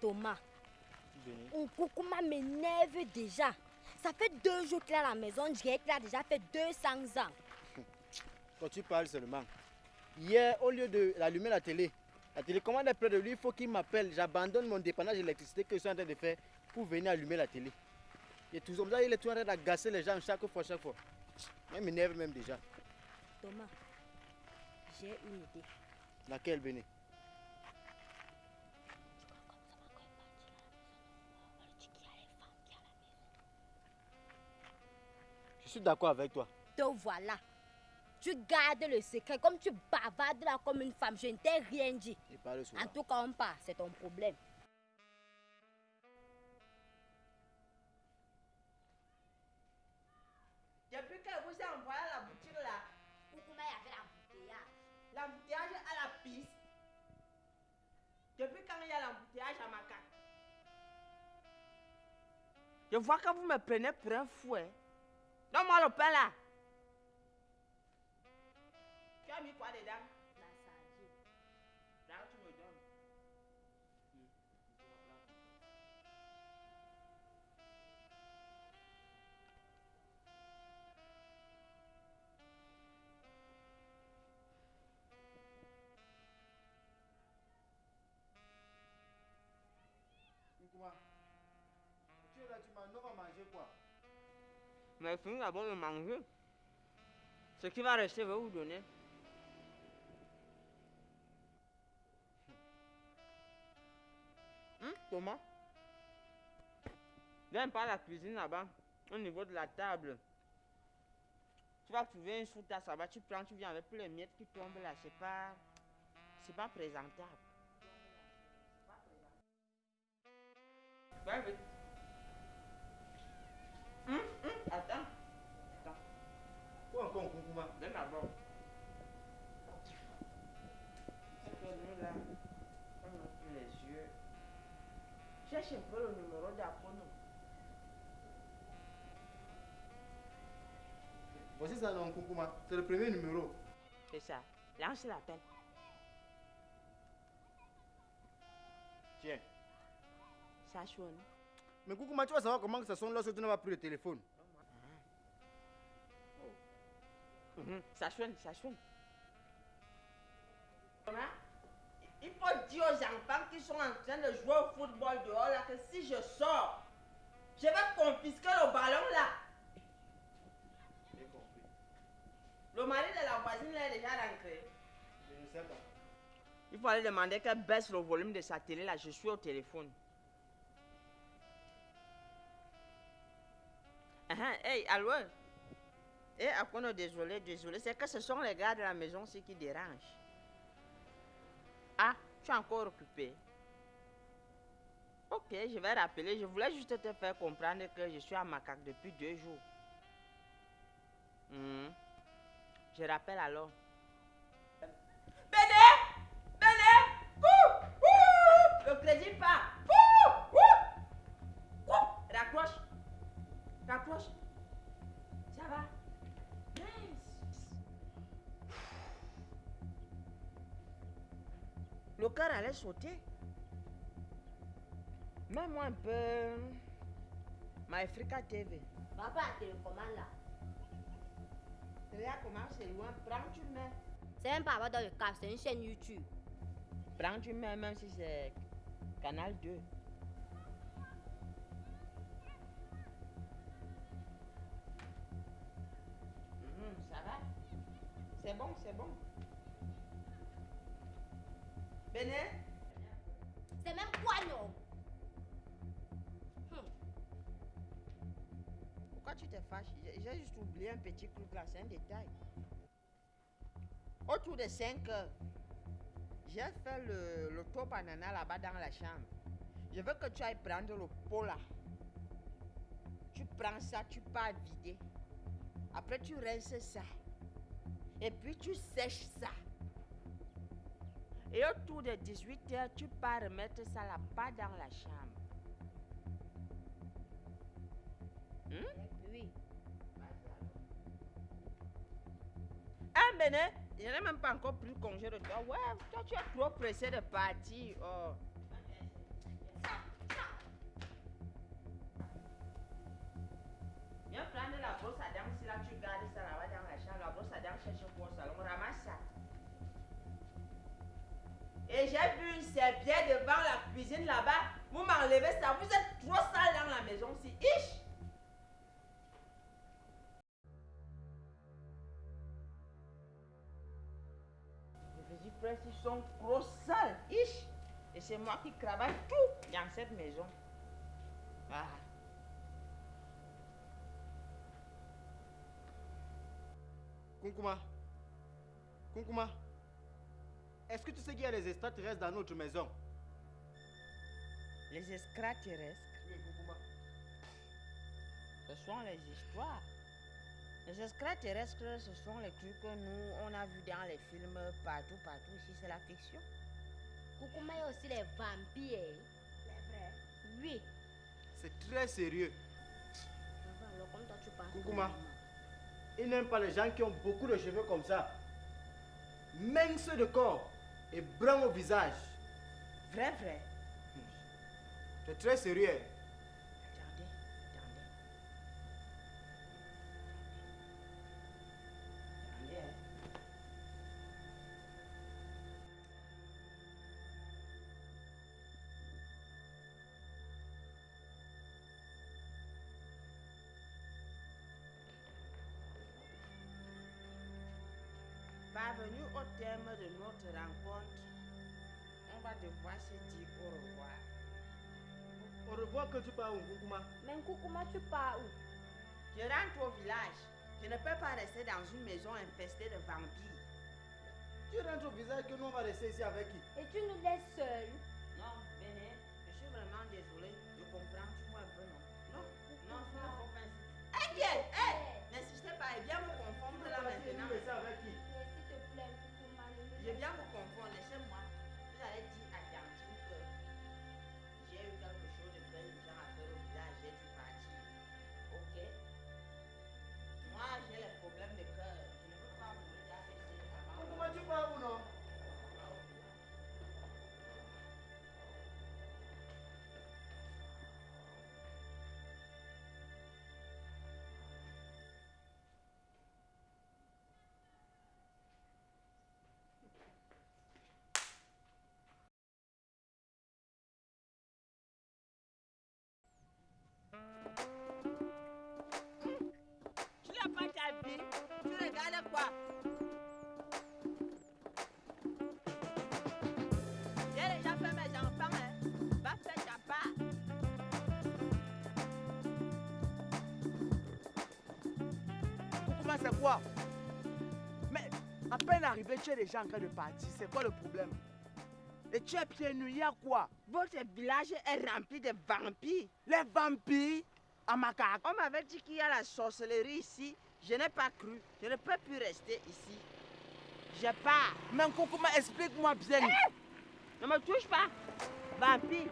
Thomas, Nkoukouma m'énerve déjà. Ça fait deux jours qu'il est à la maison, je dirais qu'il a déjà fait 200 ans. Quand tu parles seulement. Hier, au lieu de d'allumer la télé, la télécommande est près de lui, il faut qu'il m'appelle. J'abandonne mon dépannage d'électricité que je suis en train de faire pour venir allumer la télé. Et tout ça, il est tout en train d'agacer les gens chaque fois, chaque fois. Il m'énerve même déjà. Thomas, j'ai une idée. Laquelle, Béné Je suis d'accord avec toi. Te voilà. Tu gardes le secret comme tu bavardes là comme une femme. Je ne t'ai rien dit. En tout cas, on part. C'est ton problème. Depuis que vous êtes envoyé à la boutique là, Nkoukouma, il y avait l'embouteillage. l'embouteillage à la piste. Depuis quand il y a l'embouteillage à ma carte Je vois que vous me prenez pour un fou. Don't mind the pella. Get me quality down. Mais finis d'abord de manger. Ce qui va rester, vais vous donner. Hum, Thomas Viens par la cuisine là-bas, au niveau de la table. Tu vas trouver une sous-tasse là-bas, tu prends, tu viens avec les miettes qui tombent là. C'est pas. C'est pas présentable. Va vite. Hum, hum, attends. Attends. Quoi encore, Nkoukouma Viens d'abord. C'est que nous là, on ouvre les yeux. Cherche un peu le numéro d'Apono. Voici ça, non, Nkoukouma. C'est le premier numéro. C'est ça. Lance l'appel. Tiens. Ça sonne. Mais Nkoukouma, tu vas savoir comment que ça sonne lorsque tu n'as pas pris le téléphone? Mhm, Ça sonne, ça sonne. Il faut dire aux enfants qui sont en train de jouer au football dehors là que si je sors, je vais confisquer le ballon là. J'ai compris. Le mari de la voisine là est déjà rentré. Je ne sais pas. Il faut aller demander qu'elle baisse le volume de sa télé là. Je suis au téléphone. Hey, allô? Eh, Akono, désolé, désolé. C'est que ce sont les gars de la maison aussi qui dérangent. Ah, tu es encore occupé. Ok, je vais rappeler. Je voulais juste te faire comprendre que je suis à Macaque depuis deux jours. Hmm. Je rappelle alors. Béné Béné Ouh Ouh Le crédit part cœur allait sauter. Mets-moi un peu... Ma Africa TV. Papa, télécommande là. Regarde comment c'est loin? Prends, tu mets. C'est pas avoir dans le cas, c'est une chaîne YouTube. Prends, tu mets, même si c'est Canal 2. Mhm, ça va C'est bon, c'est bon. Béné C'est même quoi non? Hmm. Pourquoi tu te fâches? J'ai j'ai juste oublié un petit truc là, c'est un détail. Autour de 5 heures, j'ai fait le, le top banana là-bas dans la chambre. Je veux que tu ailles prendre le pot là. Tu prends ça, tu pars vider. Après, tu rinces ça. Et puis, tu sèches ça. Et autour de 18h, tu pars remettre ça là-bas dans la chambre. Hum? Oui. Ah ben, je n'ai même pas encore pris congé de toi. Ouais, toi tu es trop pressé de partir. Oh. Viens prendre la brosse à dents, si là tu gardes ça là-bas dans la Et j'ai vu une serviette devant la cuisine là-bas. Vous m'enlevez ça. Vous êtes trop sale dans la maison. Si, ish! Les petits ils sont trop sales. Ish! Et c'est moi qui travaille tout dans cette maison. Kunkuma. Kunkuma. Est-ce que tu sais qu'il y a des extraterrestres dans notre maison? Les extraterrestres, ce sont les histoires. Les extraterrestres, ce sont les trucs que nous, on a vus dans les films partout, partout. Ici, c'est la fiction. Kukuma, il y a aussi les vampires. Les vrais. Oui. C'est très sérieux. Alors comme toi tu parles. Kukuma. Ils n'aiment pas les gens qui ont beaucoup de cheveux comme ça. Minces de corps et bruns au visage. Vrai, vrai. C'est très sérieux. Parvenu au terme de notre rencontre, on va devoir se dire au revoir. Au revoir que tu parles, Kukuma. Mais Kukuma, tu pars où? Je rentre au village. Je ne peux pas rester dans une maison infestée de vampires. Tu rentres au visage que nous on va rester ici avec qui? Et tu nous laisses seuls? Non, Béné, je suis vraiment désolé. Je comprends, tu vois un peu, non? Non, non, ça ne faut pas insister. Hé, c'est quoi? Mais à peine arrivé, tu es déjà en train de partir. C'est quoi le problème? Et tu es pieds nus, il y a quoi? Votre village est rempli de vampires. Les vampires? À macaque. On m'avait dit qu'il y a la sorcellerie ici. Je n'ai pas cru. Je ne peux plus rester ici. Je pars. Mais comment explique-moi bien? Ne me touche pas. Vampire.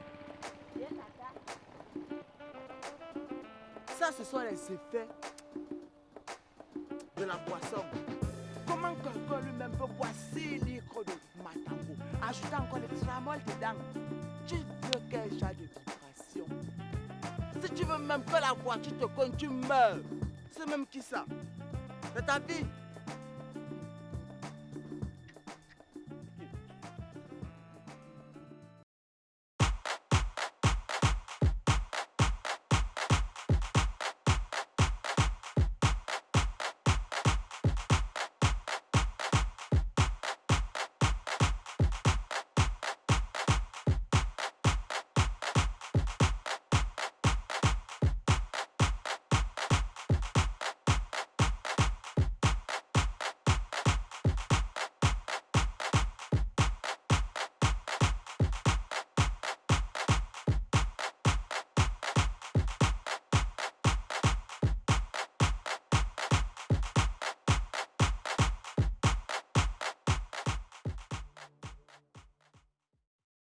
Ça, ce sont les effets de la boisson. Comment quelqu'un lui-même peut boire 6 litres de matango, ajouter encore des tramol dedans Tu veux quel genre de vibration Si tu veux même que la voiture te cogne, tu meurs. C'est même qui ça? C'est ta vie